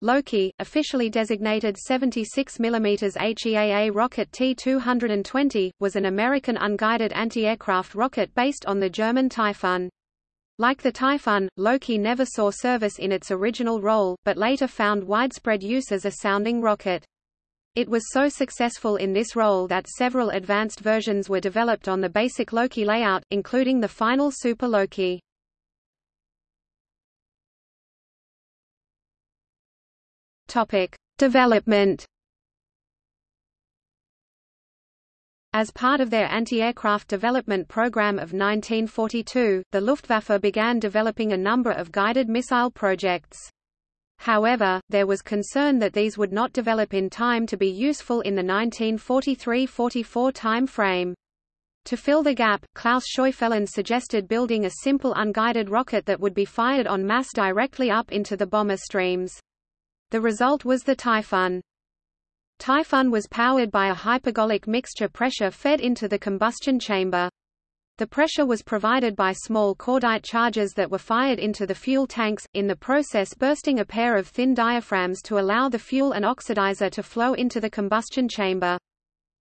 Loki, officially designated 76 mm HEAA rocket T-220, was an American unguided anti-aircraft rocket based on the German Typhoon. Like the Typhoon, Loki never saw service in its original role, but later found widespread use as a sounding rocket. It was so successful in this role that several advanced versions were developed on the basic Loki layout, including the final Super Loki. Topic: Development. As part of their anti-aircraft development program of 1942, the Luftwaffe began developing a number of guided missile projects. However, there was concern that these would not develop in time to be useful in the 1943–44 time frame. To fill the gap, Klaus Scheufelen suggested building a simple unguided rocket that would be fired en masse directly up into the bomber streams. The result was the Typhoon. Typhoon was powered by a hypergolic mixture pressure fed into the combustion chamber. The pressure was provided by small cordite charges that were fired into the fuel tanks, in the process bursting a pair of thin diaphragms to allow the fuel and oxidizer to flow into the combustion chamber.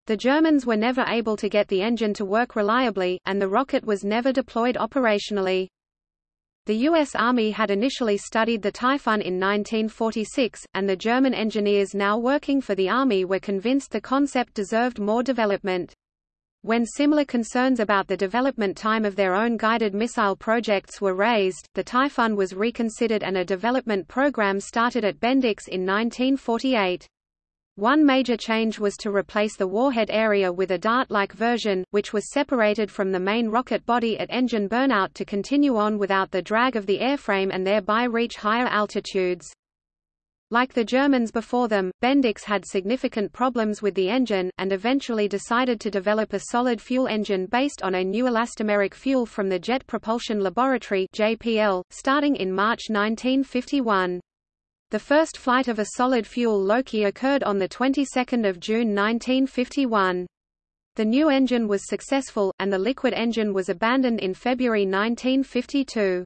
The Germans were never able to get the engine to work reliably, and the rocket was never deployed operationally. The U.S. Army had initially studied the Typhoon in 1946, and the German engineers now working for the Army were convinced the concept deserved more development. When similar concerns about the development time of their own guided missile projects were raised, the Typhoon was reconsidered and a development program started at Bendix in 1948. One major change was to replace the warhead area with a dart-like version, which was separated from the main rocket body at engine burnout to continue on without the drag of the airframe and thereby reach higher altitudes. Like the Germans before them, Bendix had significant problems with the engine, and eventually decided to develop a solid fuel engine based on a new elastomeric fuel from the Jet Propulsion Laboratory JPL, starting in March 1951. The first flight of a solid-fuel Loki occurred on the 22nd of June 1951. The new engine was successful, and the liquid engine was abandoned in February 1952.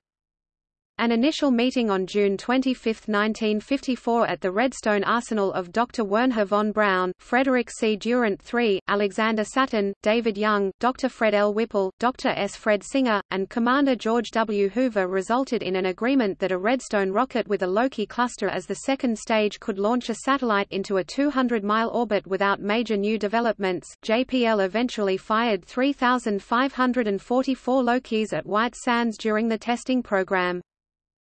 An initial meeting on June 25, 1954 at the Redstone Arsenal of Dr. Wernher von Braun, Frederick C. Durant III, Alexander Satin, David Young, Dr. Fred L. Whipple, Dr. S. Fred Singer, and Commander George W. Hoover resulted in an agreement that a Redstone rocket with a Loki cluster as the second stage could launch a satellite into a 200-mile orbit without major new developments. JPL eventually fired 3,544 Lokis at White Sands during the testing program.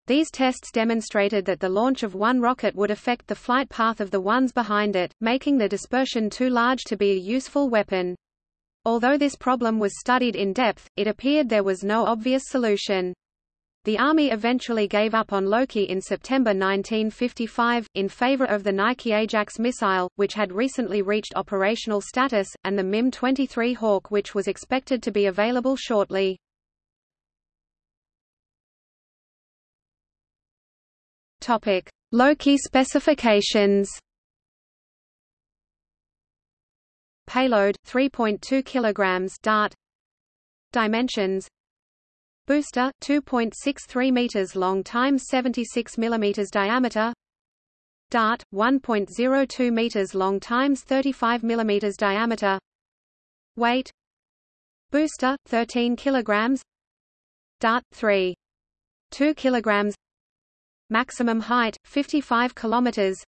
These tests demonstrated that the launch of one rocket would affect the flight path of the ones behind it, making the dispersion too large to be a useful weapon. Although this problem was studied in depth, it appeared there was no obvious solution. The Army eventually gave up on Loki in September 1955, in favor of the Nike Ajax missile, which had recently reached operational status, and the MIM-23 Hawk which was expected to be available shortly. Topic: Loki specifications. Payload 3.2 kilograms dart. Dimensions. Booster 2.63 meters long times 76 millimeters diameter. Dart 1.02 meters long times 35 millimeters diameter. Weight. Booster 13 kilograms. Dart 3 2 kilograms Maximum height 55 kilometers.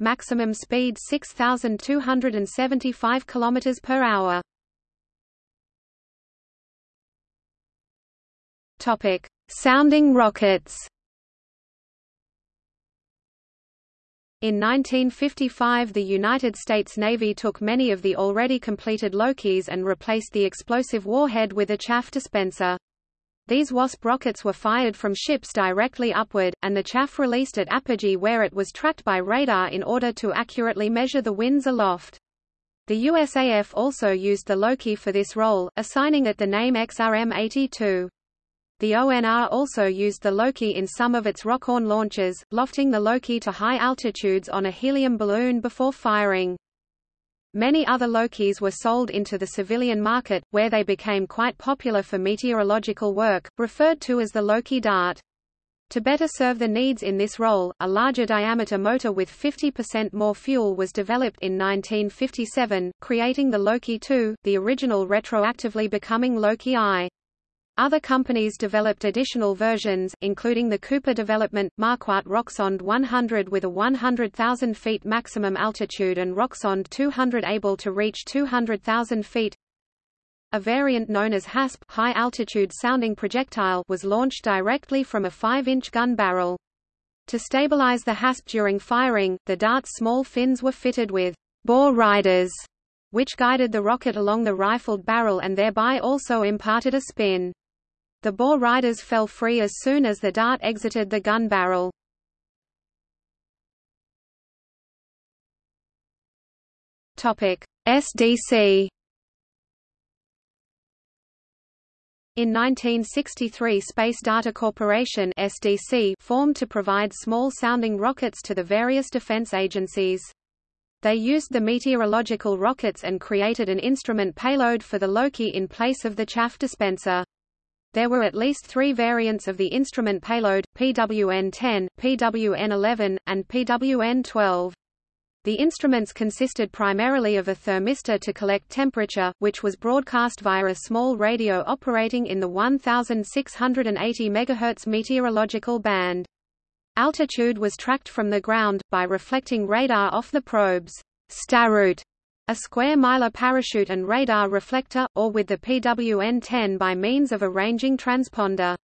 Maximum speed 6275 kilometers per hour. Topic: Sounding rockets. In 1955 the United States Navy took many of the already completed Lokis and replaced the explosive warhead with a chaff dispenser. These WASP rockets were fired from ships directly upward, and the chaff released at apogee where it was tracked by radar in order to accurately measure the winds aloft. The USAF also used the Loki for this role, assigning it the name XRM-82. The ONR also used the Loki in some of its Rockoon launches, lofting the Loki to high altitudes on a helium balloon before firing. Many other Lokis were sold into the civilian market, where they became quite popular for meteorological work, referred to as the Loki dart. To better serve the needs in this role, a larger diameter motor with 50% more fuel was developed in 1957, creating the Loki II, the original retroactively becoming Loki I. Other companies developed additional versions, including the Cooper development, Marquardt Rocksonde 100 with a 100,000 feet maximum altitude and Rocksonde 200 able to reach 200,000 feet. A variant known as HASP high-altitude sounding projectile was launched directly from a 5-inch gun barrel. To stabilize the HASP during firing, the dart's small fins were fitted with bore riders, which guided the rocket along the rifled barrel and thereby also imparted a spin. The bore riders fell free as soon as the dart exited the gun barrel. SDC In 1963 Space Data Corporation SDC formed to provide small-sounding rockets to the various defense agencies. They used the meteorological rockets and created an instrument payload for the Loki in place of the chaff dispenser. There were at least three variants of the instrument payload, PWN-10, PWN-11, and PWN-12. The instruments consisted primarily of a thermistor to collect temperature, which was broadcast via a small radio operating in the 1680 MHz meteorological band. Altitude was tracked from the ground, by reflecting radar off the probe's starute, a square mylar parachute and radar reflector, or with the PWN-10 by means of a ranging transponder.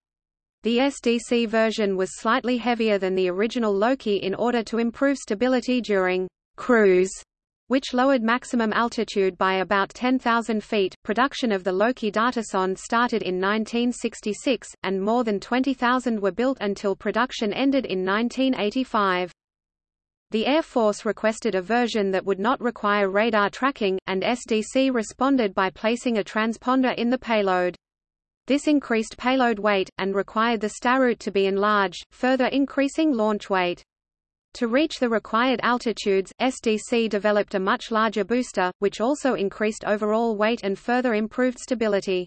The SDC version was slightly heavier than the original Loki in order to improve stability during cruise which lowered maximum altitude by about 10,000 feet. Production of the Loki datasonde started in 1966, and more than 20,000 were built until production ended in 1985. The Air Force requested a version that would not require radar tracking, and SDC responded by placing a transponder in the payload. This increased payload weight, and required the starute to be enlarged, further increasing launch weight. To reach the required altitudes, SDC developed a much larger booster, which also increased overall weight and further improved stability.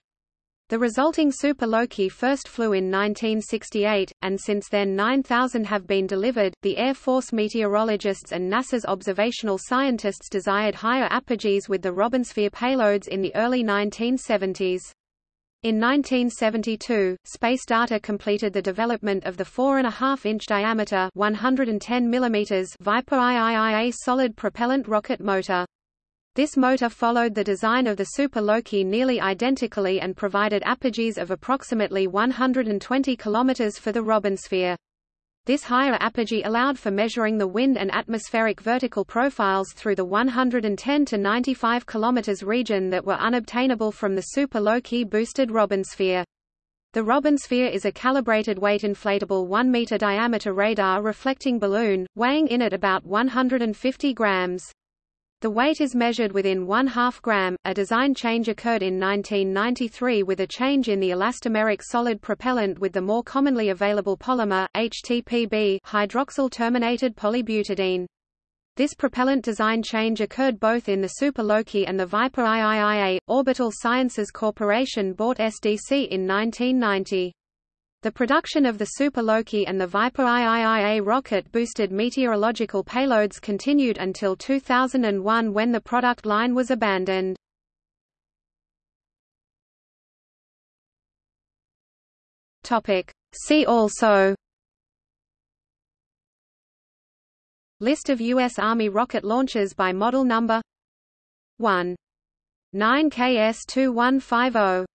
The resulting Super Loki first flew in 1968, and since then 9,000 have been delivered. The Air Force meteorologists and NASA's observational scientists desired higher apogees with the Robinsphere payloads in the early 1970s. In 1972, Space Data completed the development of the 4.5-inch diameter 110 mm Viper IIIA solid propellant rocket motor. This motor followed the design of the Super Loki nearly identically and provided apogees of approximately 120 km for the Robinsphere. This higher apogee allowed for measuring the wind and atmospheric vertical profiles through the 110 to 95 km region that were unobtainable from the Super Loki boosted Robinsphere. The Robinsphere is a calibrated weight inflatable 1 meter diameter radar reflecting balloon, weighing in at about 150 grams. The weight is measured within one half gram. A design change occurred in 1993 with a change in the elastomeric solid propellant with the more commonly available polymer, HTPB hydroxyl terminated polybutadiene. This propellant design change occurred both in the Super Loki and the Viper IIIA. Orbital Sciences Corporation bought SDC in 1990. The production of the Super Loki and the Viper IIIA rocket-boosted meteorological payloads continued until 2001 when the product line was abandoned. See also List of U.S. Army rocket launches by model number 1. 9KS2150